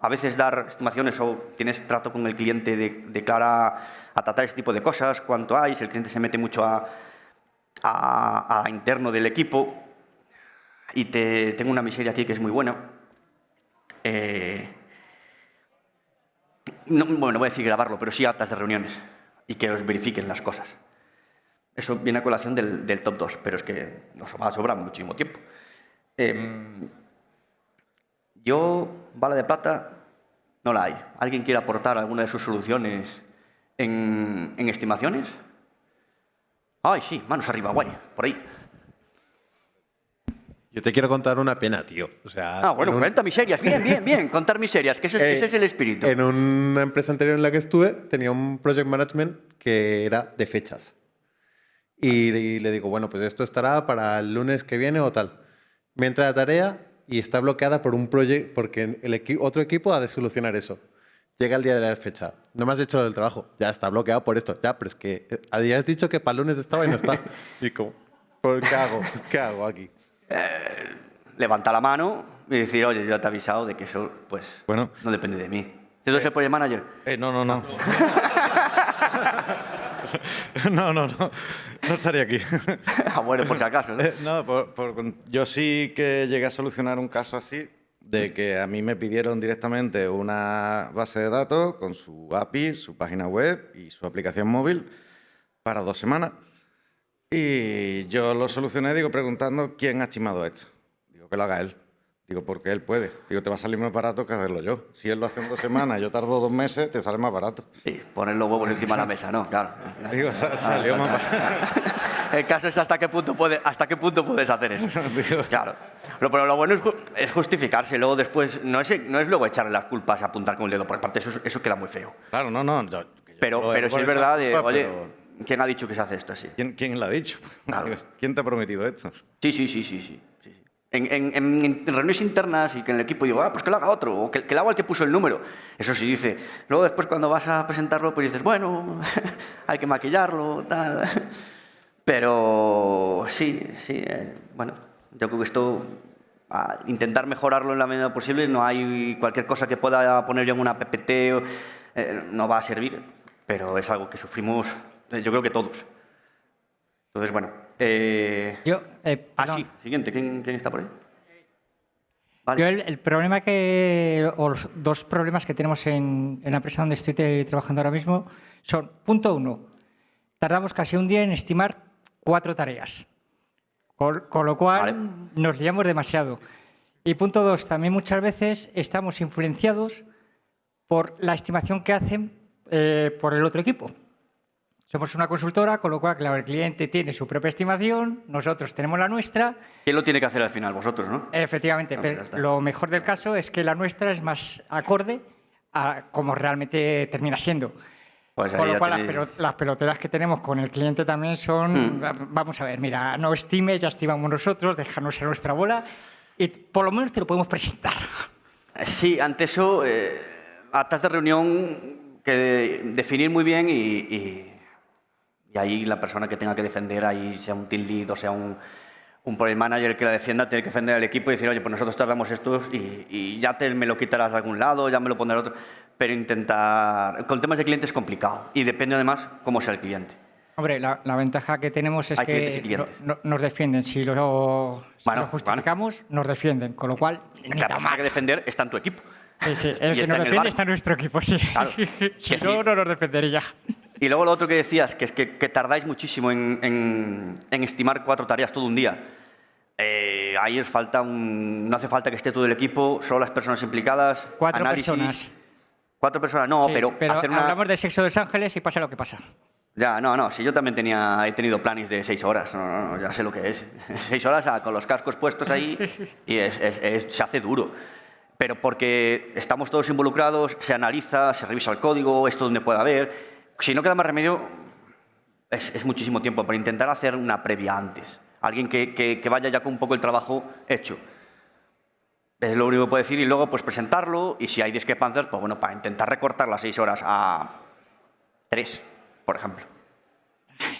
a veces dar estimaciones o tienes trato con el cliente de, de cara a tratar este tipo de cosas, cuánto hay, si el cliente se mete mucho a, a, interno del equipo, y te, tengo una miseria aquí que es muy buena. Eh, no, bueno, no voy a decir grabarlo, pero sí actas de reuniones y que os verifiquen las cosas. Eso viene a colación del, del top 2, pero es que nos va a sobrar muchísimo tiempo. Eh, yo, bala de plata, no la hay. ¿Alguien quiere aportar alguna de sus soluciones en estimaciones? Ay, sí, manos arriba, guay, por ahí. Yo te quiero contar una pena, tío. O sea, Ah, bueno, en un- cuenta miserias. Bien, bien, bien. Contar miserias, que ese es, Eh, ese es el espíritu. En una empresa anterior en la que estuve, tenía un project management que era de fechas. Y, y le digo, bueno, pues esto estará para el lunes que viene o tal. Me entra la tarea y está bloqueada por un proyecto, porque el equi- otro equipo ha de solucionar eso. Llega el día de la fecha. No me has hecho el trabajo. Ya está bloqueado por esto. Ya, pero es que eh, habías dicho que para el lunes estaba y no está. y como, ¿por ¿qué hago? ¿Qué hago aquí? Levanta la mano y decir, oye, yo te he avisado de que eso, pues, Bueno. no depende de mí. ¿Tú eres el project manager? Eh, no, no, no. no, no, no. No estaría aquí. ah, bueno, por si acaso. ¿no? Eh, no, por- por- yo sí que llegué a solucionar un caso así, de que a mí me pidieron directamente una base de datos con su API, su página web y su aplicación móvil para dos semanas. Y yo lo solucioné, digo, preguntando quién ha estimado esto. Digo, que lo haga él. Digo, porque él puede. Digo, te va a salir más barato que hacerlo yo. Si él lo hace en dos semanas, yo tardo dos meses, te sale más barato. Sí, poner los huevos encima de la mesa, ¿no? Claro. Digo, sa- salió más barato. El caso es hasta qué punto, puede, hasta qué punto puedes hacer eso. Claro. Lo, pero lo bueno es, es justificarse. Luego después, no es, no es luego echarle las culpas apuntar con el dedo. Por parte, eso, eso queda muy feo. Claro, no, no. yo- yo Pero, pero si es verdad, de, oye, pero ¿quién ha dicho que se hace esto así? ¿Quién, quién lo ha dicho? Claro. ¿Quién te ha prometido esto? Sí, sí, sí, sí, sí. sí, sí. En, en- en- en reuniones internas y que en el equipo digo, ah, pues que lo haga otro, o que, que lo haga el que puso el número. Eso sí dice. Luego después cuando vas a presentarlo, pues dices, bueno, hay que maquillarlo, tal. Pero sí, sí, eh, bueno, yo creo que esto, a intentar mejorarlo en la medida posible, no hay cualquier cosa que pueda poner yo en una PPT, o, eh, no va a servir, pero es algo que sufrimos, eh, yo creo que todos. Entonces, bueno. Eh, Yo, eh, Ah, sí, siguiente. ¿Quién, quién está por ahí? Vale. Yo el, el problema que, o los dos problemas que tenemos en, en la empresa donde estoy trabajando ahora mismo son, punto uno, tardamos casi un día en estimar cuatro tareas, con, con lo cual Vale. nos liamos demasiado. Y punto dos, también muchas veces estamos influenciados por la estimación que hacen eh, por el otro equipo. Somos una consultora, con lo cual, claro, el cliente tiene su propia estimación, nosotros tenemos la nuestra, ¿Quién lo tiene que hacer al final? Vosotros, ¿no? Efectivamente, No, pero lo mejor del caso es que la nuestra es más acorde a como realmente termina siendo. Pues Con lo cual, las, tenéis- pelo- las peloteras que tenemos con el cliente también son, Mm. vamos a ver, mira, no estimes, ya estimamos nosotros, déjanos en nuestra bola y por lo menos te lo podemos presentar. Sí, ante eso, eh, actas de reunión que definir muy bien y, y- y ahí la persona que tenga que defender, ahí sea un team lead o sea un, un project manager que la defienda, tiene que defender al equipo y decir, oye, pues nosotros tardamos estos y, y ya te me lo quitarás de algún lado, ya me lo pondrás otro. Pero intentar... Con temas de cliente es complicado y depende además cómo sea el cliente. Hombre, la, la ventaja que tenemos es Hay clientes y que clientes. no- no- nos defienden. Si lo, si Bueno, lo justificamos, nos defienden. Con lo cual, La persona que defender está en tu equipo. Sí, sí, El que nos defiende está en nuestro equipo, sí. Claro, si no, no nos defendería. Y luego lo otro que decías, que es que, que tardáis muchísimo en, en- en estimar cuatro tareas todo un día. Eh, ahí os falta un, no hace falta que esté todo el equipo, solo las personas implicadas. Cuatro análisis. personas. Cuatro personas, no, Sí, pero, hacer una... hablamos de sexo de los ángeles y pasa lo que pasa. Ya, no, no, si yo también tenía, he tenido planes de seis horas, no, no, no, ya sé lo que es. Seis horas ah, con los cascos puestos ahí y es- es- es- se hace duro. Pero porque estamos todos involucrados, se analiza, se revisa el código, esto donde puede haber. Si no queda más remedio, es, es muchísimo tiempo para intentar hacer una previa antes. Alguien que, que- que vaya ya con un poco el trabajo hecho. Es lo único que puedo decir y luego pues presentarlo y si hay discrepancias, pues bueno, para intentar recortar las seis horas a tres, por ejemplo.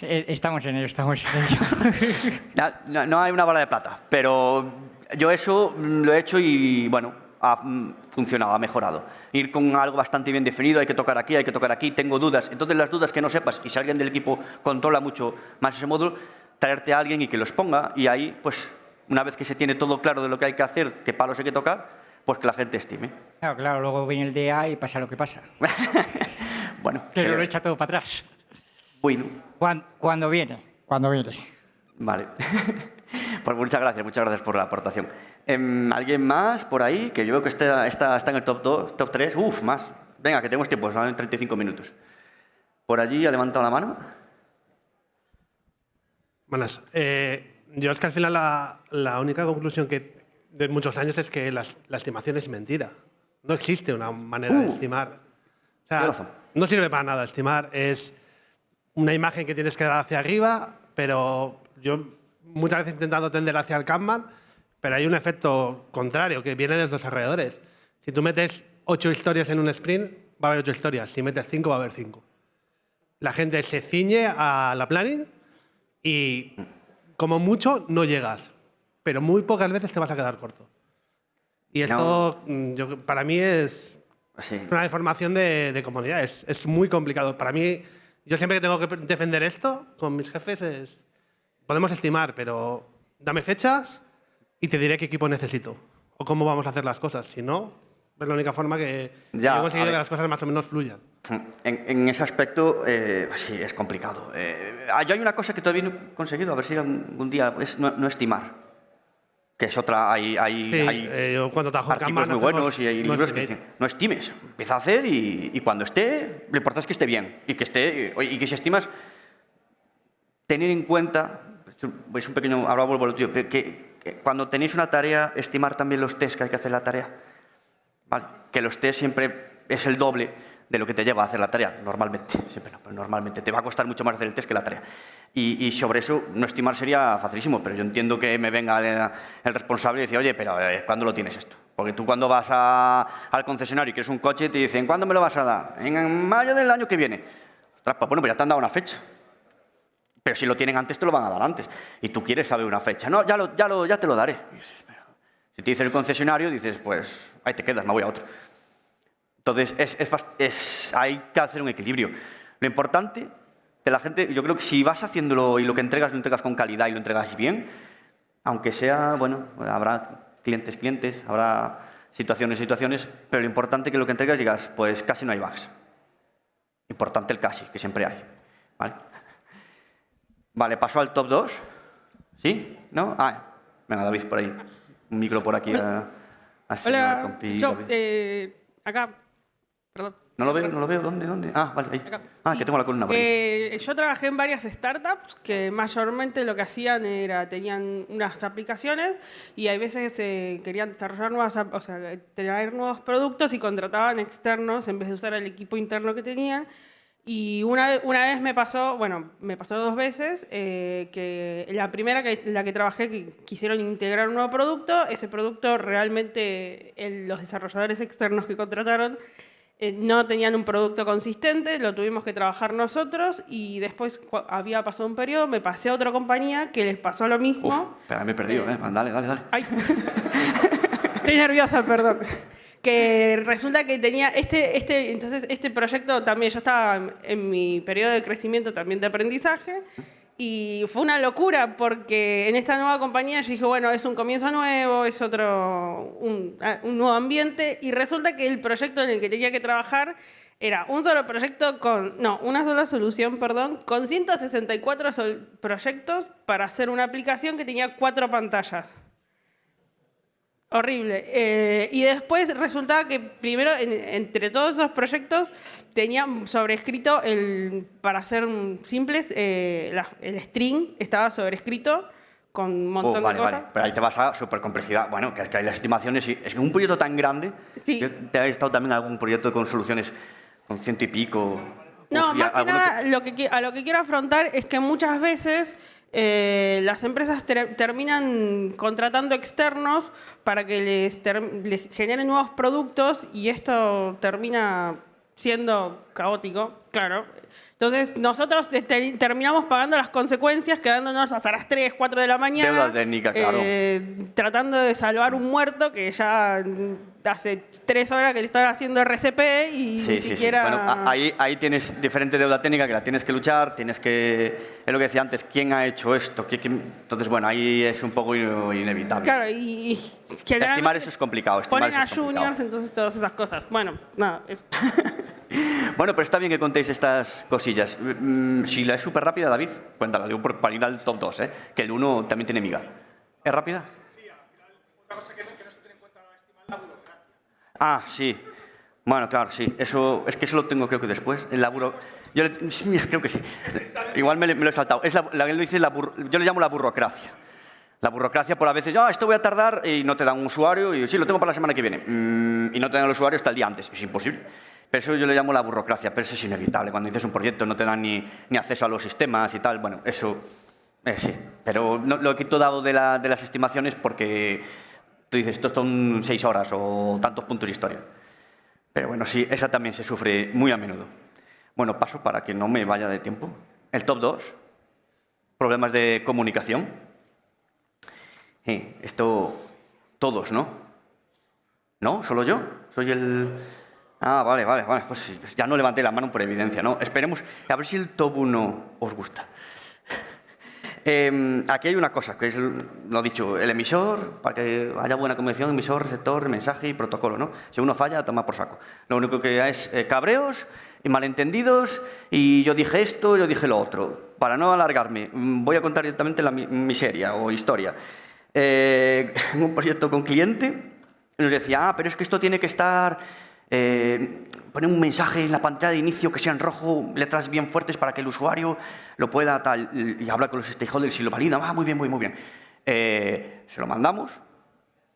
Eh, Estamos en ello, estamos en ello. No, no hay una bala de plata, pero yo eso mm, lo he hecho y bueno, ha mm, funcionado, ha mejorado. Ir con algo bastante bien definido, hay que tocar aquí, hay que tocar aquí, tengo dudas. Entonces las dudas que no sepas y si alguien del equipo controla mucho más ese módulo, traerte a alguien y que los ponga y ahí pues una vez que se tiene todo claro de lo que hay que hacer, qué palos hay que tocar, pues que la gente estime. Claro, claro, luego viene el DA y pasa lo que pasa. Bueno, Que eh, lo echa todo para atrás. bueno, Cuan- Cuando viene, cuando viene. Vale. pues muchas gracias, muchas gracias por la aportación. Em, ¿Alguien más por ahí? Que yo veo que está, está, está en el top 2, top 3. Uf, más. Venga, que tenemos tiempo, son 35 minutos. Por allí ha levantado la mano. Buenas. Eh, yo es que al final la, la única conclusión que de muchos años es que las- la estimación es mentira. No existe una manera de Uh. estimar. O sea, razón. no sirve para nada. Estimar es una imagen que tienes que dar hacia arriba, pero yo muchas veces he intentado tender hacia el Kanban, pero hay un efecto contrario que viene de los desarrolladores. Si tú metes ocho historias en un sprint, va a haber ocho historias. Si metes cinco, va a haber cinco. La gente se ciñe a la planning y como mucho no llegas, pero muy pocas veces te vas a quedar corto. Y esto mm, yo- para mí es Sí. una deformación de, de es, es muy complicado. Para mí, yo siempre que tengo que defender esto con mis jefes es, podemos estimar, pero dame fechas y te diré qué equipo necesito o cómo vamos a hacer las cosas. Si no, es la única forma que Ya, yo he conseguido que las cosas más o menos fluyan. En, en ese aspecto, eh, sí, es complicado. Eh, ah, yo hay una cosa que todavía no he conseguido, a ver si algún día, es no, no estimar. Que es otra, hay, hay, Sí, hay eh, cuando artículos muy buenos y hay no libros que dicen, no estimes, empieza a hacer y, y cuando esté, lo importante es que esté bien y que esté, y que si estimas, tener en cuenta, es un pequeño, ahora vuelvo a lo tuyo, que, que- que cuando tenéis una tarea, estimar también los test que hay que hacer la tarea. ¿Vale? Que los test siempre es el doble de lo que te lleva a hacer la tarea, normalmente. Siempre pero normalmente. Te va a costar mucho más hacer el test que la tarea. Y, sobre eso, no estimar sería facilísimo, pero yo entiendo que me venga el, responsable y decir, oye, pero eh, ¿cuándo lo tienes esto? Porque tú cuando vas al concesionario y quieres un coche, te dicen, ¿cuándo me lo vas a dar? En mayo del año que viene. Ostras, pues bueno, pues ya te han dado una fecha. Pero si lo tienen antes, te lo van a dar antes. Y tú quieres saber una fecha. No, ya, lo, ya, lo, ya te lo daré. "Pero si te dice el concesionario, dices, pues ahí te quedas, me voy a otro. Entonces, es, es hay que hacer un equilibrio. Lo importante que la gente, yo creo que si vas haciéndolo y lo que entregas lo entregas con calidad y lo entregas bien, aunque sea, bueno, habrá clientes, clientes, habrá situaciones, situaciones, pero lo importante que lo que entregas digas, pues casi no hay bugs. Importante el casi, que siempre hay. ¿Vale? Vale, paso al top 2. ¿Sí? ¿No? Ah, venga, David, por ahí. Un micro por aquí. a- al señor Hola, compi yo, eh, acá, perdón. No lo veo, no lo veo. ¿Dónde? ¿Dónde? Ah, vale, ahí. Acá. Ah, que tengo la columna por ahí. Eh, yo trabajé en varias startups que mayormente lo que hacían era, tenían unas aplicaciones y hay veces eh, querían desarrollar nuevas, o sea, traer nuevos productos y contrataban externos en vez de usar el equipo interno que tenían. Y una, una vez me pasó, bueno, me pasó dos veces, eh, que la primera que la que trabajé, que quisieron integrar un nuevo producto, ese producto realmente el- los desarrolladores externos que contrataron eh, no tenían un producto consistente, lo tuvimos que trabajar nosotros y después había pasado un periodo, me pasé a otra compañía que les pasó lo mismo. Uf, espera, me he perdido, ¿eh? Dale, dale, dale. Ay. Estoy nerviosa, perdón. Que resulta que tenía este, este, entonces este proyecto también, yo estaba en- en mi periodo de crecimiento también de aprendizaje y fue una locura porque en esta nueva compañía yo dije, bueno, es un comienzo nuevo, es otro, un, ah, un nuevo ambiente y resulta que el proyecto en el que tenía que trabajar era un solo proyecto con, no, una sola solución, perdón, con 164 sol- proyectos para hacer una aplicación que tenía cuatro pantallas. Horrible. Eh, y después resultaba que primero, en- entre todos esos proyectos, tenían sobrescrito, el, para ser simples, eh, la- el string estaba sobrescrito con un montón Oh, vale, de cosas. vale. Pero ahí te vas a super complejidad. Bueno, que que hay las estimaciones. y- Es que un proyecto tan grande. Sí. Yo te he estado también en algún proyecto con soluciones con ciento y pico. No, Uf, más que nada, lo que, a lo que quiero afrontar es que muchas veces eh, las empresas ter- terminan contratando externos para que les, les generen nuevos productos y esto termina siendo caótico, claro. Entonces, nosotros este, terminamos pagando las consecuencias, quedándonos hasta las 3, 4 de la mañana. Deuda técnica, claro. eh, tratando de salvar un muerto que ya hace tres horas que le están haciendo RCP y Sí, ni sí, sí. siquiera... Bueno, a- ahí, ahí tienes diferente deuda técnica que la tienes que luchar, tienes que... Es lo que decía antes, ¿quién ha hecho esto? Entonces, bueno, ahí es un poco in- inevitable. Claro, y, Estimar eso es complicado. Estimar Ponen eso a es complicado. juniors, entonces todas esas cosas. Bueno, nada, eso. Bueno, pero está bien que contéis estas cosillas. Mm, Si la es súper rápida, David, cuéntala, digo, para ir al top 2, ¿eh? que el 1 también tiene miga. ¿Es rápida? Ah, sí. Bueno, claro, sí. Eso, es que eso lo tengo creo que después. El laburo. Yo le- sí, creo que sí. Igual me, lo he saltado. Es la, la- la bur- yo le llamo la burocracia. La burocracia por a veces, ah, esto voy a tardar y no te dan un usuario y sí, lo tengo para la semana que viene. Mm, y no te dan el usuario hasta el día antes. Es imposible. Pero eso yo le llamo la burocracia, pero eso es inevitable. Cuando dices un proyecto no te dan ni, acceso a los sistemas y tal. Bueno, eso eh, sí. Pero no, lo he quitado dado de las estimaciones porque tú dices, esto son seis horas o tantos puntos de historia. Pero bueno, sí, esa también se sufre muy a menudo. Bueno, paso para que no me vaya de tiempo. El top 2, problemas de comunicación. Eh, esto, todos, ¿no? ¿No? ¿Solo yo? Soy el... Ah, vale, vale, vale. Pues ya no levanté la mano por evidencia, ¿no? Esperemos, a ver si el top 1 os gusta. Eh, aquí hay una cosa, que es lo dicho, el emisor, para que haya buena comunicación, emisor, receptor, mensaje y protocolo, ¿no? Si uno falla, toma por saco. Lo único que hay es eh, cabreos y malentendidos y yo dije esto, yo dije lo otro. Para no alargarme, mm, voy a contar directamente la mi- miseria o historia. Eh, en un proyecto con cliente nos decía, ah, pero es que esto tiene que estar eh, poner un mensaje en la pantalla de inicio que sea en rojo, letras bien fuertes para que el usuario lo pueda tal, y habla con los stakeholders y lo valida. Ah, muy bien, muy, muy bien. Eh, se lo mandamos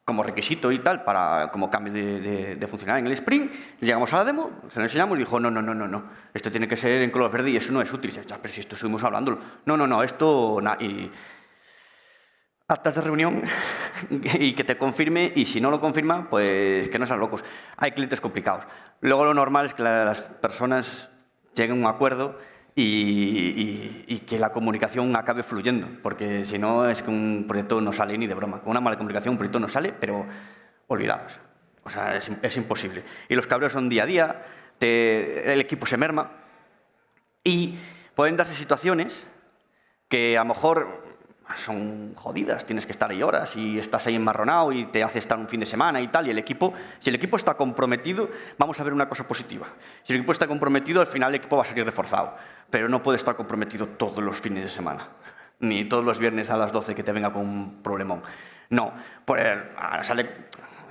como requisito y tal, para, como cambio de, de, de en el Spring. Llegamos a la demo, se lo enseñamos y dijo, no, no, no, no, no, esto tiene que ser en color verde y eso no es útil. Ya, pero si esto estuvimos hablándolo. No, no, no, esto... na- y, actas de reunión y que te confirme y si no lo confirma, pues que no sean locos. Hay clientes complicados. Luego lo normal es que la- las personas lleguen a un acuerdo y, y- y que la comunicación acabe fluyendo, porque si no es que un proyecto no sale ni de broma. Con una mala comunicación un proyecto no sale, pero olvidaros. O sea, es, es imposible. Y los cabreos son día a día, te- el equipo se merma y pueden darse situaciones que a lo mejor son jodidas, tienes que estar ahí horas y estás ahí enmarronado y te hace estar un fin de semana y tal, y el equipo, si el equipo está comprometido, vamos a ver una cosa positiva. Si el equipo está comprometido, al final el equipo va a salir reforzado, pero no puede estar comprometido todos los fines de semana, ni todos los viernes a las 12 que te venga con un problemón. No, pues ah, sale,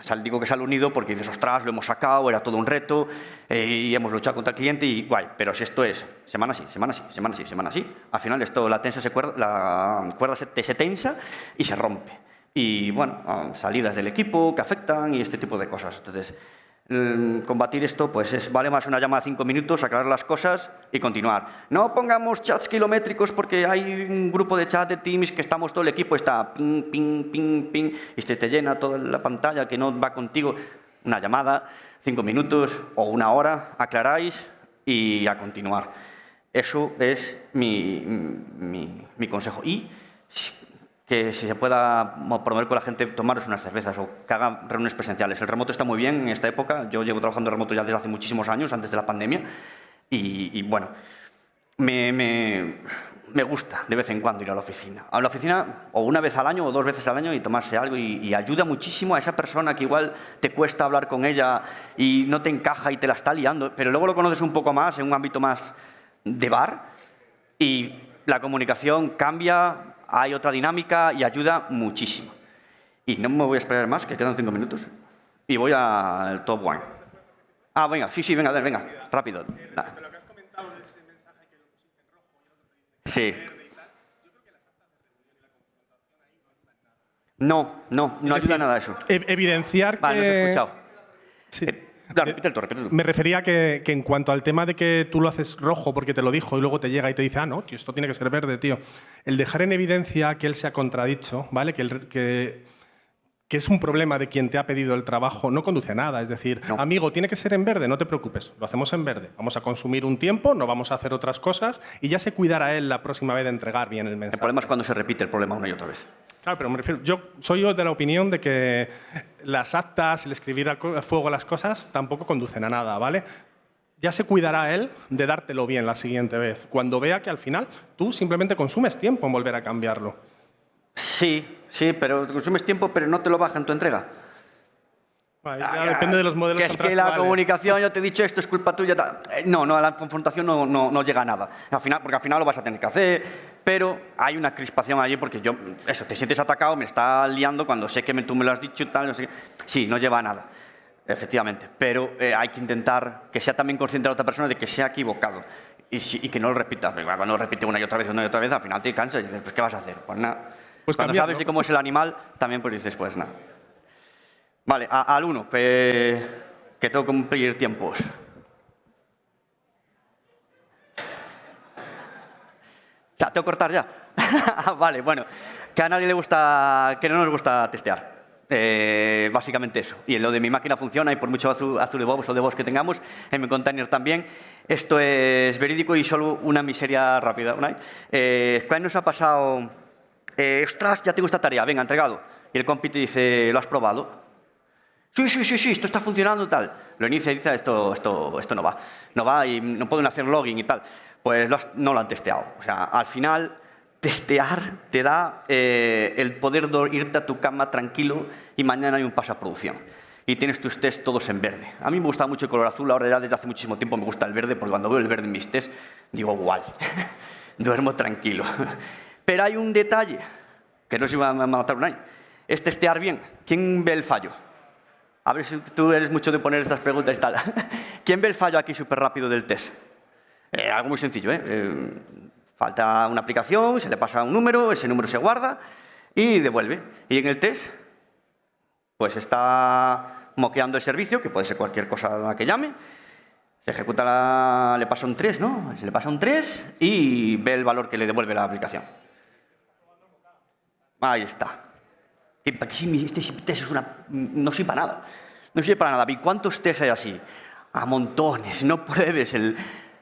sale- digo que sale unido porque dices, ostras, lo hemos sacado, era todo un reto eh, y hemos luchado contra el cliente y guay, pero si esto es semana sí, semana sí, semana sí, semana sí, al final esto, la, tensa se cuerda, la cuerda se, se tensa y se rompe. Y bueno, ah, salidas del equipo que afectan y este tipo de cosas. Entonces, combatir esto, pues es, vale más una llamada de cinco minutos, aclarar las cosas y continuar. No pongamos chats kilométricos porque hay un grupo de chat de Teams que estamos todo el equipo, está ping, ping, ping, ping, y se te llena toda la pantalla que no va contigo. Una llamada, cinco minutos o una hora, aclaráis y a continuar. Eso es mi, mi, mi consejo. Y que si se pueda mo- promover con la gente, tomaros unas cervezas o que hagan reuniones presenciales. El remoto está muy bien en esta época. Yo llevo trabajando remoto ya desde hace muchísimos años, antes de la pandemia. Y, y, bueno, me, me, me gusta de vez en cuando ir a la oficina. A la oficina o una vez al año o dos veces al año y tomarse algo y, y ayuda muchísimo a esa persona que igual te cuesta hablar con ella y no te encaja y te la está liando, pero luego lo conoces un poco más en un ámbito más de bar y la comunicación cambia, hay otra dinámica y ayuda muchísimo. Y no me voy a esperar más, que quedan cinco minutos. Y voy al top one. Ah, venga, sí, sí, venga, a ver, venga, rápido. Ah. Sí. No, no, no ayuda nada eso. E- evidenciar Vale, no que... escuchado. Sí. Eh, tú. Me refería que, que en cuanto al tema de que tú lo haces rojo porque te lo dijo y luego te llega y te dice, ah, no, tío, esto tiene que ser verde, tío. El dejar en evidencia que él se ha contradicho, ¿vale? Que, el- que, que es un problema de quien te ha pedido el trabajo, no conduce a nada. Es decir, No. amigo, tiene que ser en verde, no te preocupes, lo hacemos en verde. Vamos a consumir un tiempo, no vamos a hacer otras cosas y ya se cuidará él la próxima vez de entregar bien el El mensaje. problema es cuando se repite el problema una y otra vez. Claro, pero me refiero, yo soy yo de la opinión de que las actas, el escribir a fuego las cosas tampoco conducen a nada, ¿vale? Ya se cuidará él de dártelo bien la siguiente vez, cuando vea que al final tú simplemente consumes tiempo en volver a cambiarlo. Sí, sí, pero consumes tiempo, pero no te lo baja en tu entrega. Vale, ya depende de los modelos Que es que la comunicación, yo te he dicho esto, es culpa tuya. tal. Eh, No, no, a la confrontación no, no, no llega a nada. Al final, porque al final lo vas a tener que hacer, pero hay una crispación allí porque yo, eso, te sientes atacado, me está liando cuando sé que me- tú me lo has dicho y tal, no sé qué. Sí, no lleva a nada, efectivamente. Pero eh, hay que intentar que sea también consciente la otra persona de que se ha equivocado y, si- y que no lo repita. Cuando lo repite una y otra vez, una y otra vez, al final te cansas y dices, pues ¿qué vas a hacer? Pues nada. Pues Cuando cambiarlo. sabes cómo es el animal, también pues dices, pues nada. Vale, a- al uno, que, que tengo que cumplir tiempos. Ya, tengo que cortar ya. vale, bueno, que a nadie le gusta, que no nos gusta testear. Eh, básicamente eso. Y lo de mi máquina funciona y por mucho azul, azul de bobos o de bobos que tengamos, en mi container también. Esto es verídico y solo una miseria rápida. ¿no? Eh, ¿Cuál nos ha pasado? Eh, ostras, ya tengo esta tarea, venga, entregado. Y el compi te dice, ¿lo has probado? Sí, sí, sí, sí, esto está funcionando tal. Lo inicia y dice, esto, esto, esto no va. No va y no pueden hacer login y tal. Pues lo has- no lo han testeado. O sea, al final, testear te da eh, el poder de irte a tu cama tranquilo y mañana hay un paso a producción. Y tienes tus test todos en verde. A mí me gusta mucho el color azul, ahora ya desde hace muchísimo tiempo me gusta el verde, porque cuando veo el verde en mis test, digo, guay, duermo tranquilo. Pero hay un detalle, que no se va a matar un año, es testear bien. ¿Quién ve el fallo? A ver si tú eres mucho de poner estas preguntas y tal. ¿Quién ve el fallo aquí súper rápido del test? Eh, algo muy sencillo, ¿eh? Eh, Falta una aplicación, se le pasa un número, ese número se guarda y devuelve. Y en el test, pues está moqueando el servicio, que puede ser cualquier cosa a la que llame. Se ejecuta, la- le pasa un 3, ¿no? Se le pasa un 3 y ve el valor que le devuelve la aplicación. Ahí está. Este test es una, no sirve para nada. No sirve para nada. ¿Y cuántos test hay así? A montones. No pruebes el,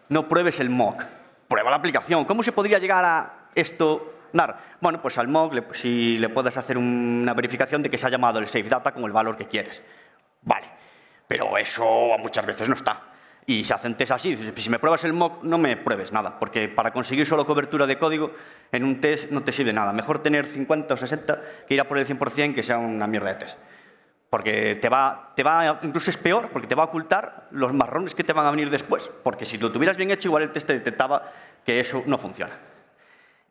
no pruebes el mock. Prueba la aplicación. ¿Cómo se podría llegar a esto dar? Bueno, pues al mock, si le puedes hacer una verificación de que se ha llamado el safe data con el valor que quieres. Vale. Pero eso muchas veces no está. Y se hacen test así. dices, Si me pruebas el mock, no me pruebes nada. Porque para conseguir solo cobertura de código, en un test no te sirve nada. Mejor tener 50 o 60 que ir a por el 100% que sea una mierda de test. Porque te va, te va, incluso es peor, porque te va a ocultar los marrones que te van a venir después. Porque si lo tuvieras bien hecho, igual el test te detectaba que eso no funciona.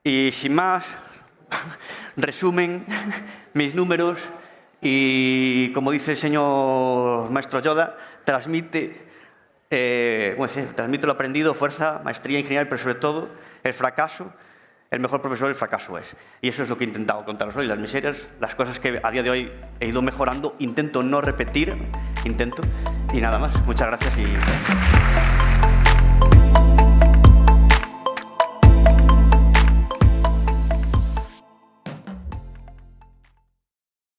Y sin más, resumen mis números y, como dice el señor maestro Yoda, transmite, eh, ¿cómo se dice? transmite lo aprendido, fuerza, maestría, ingeniería, pero sobre todo el fracaso. El mejor profesor el fracaso es. Y eso es lo que he intentado contaros hoy, las miserias, las cosas que a día de hoy he ido mejorando. Intento no repetir, intento. Y nada más. Muchas gracias y...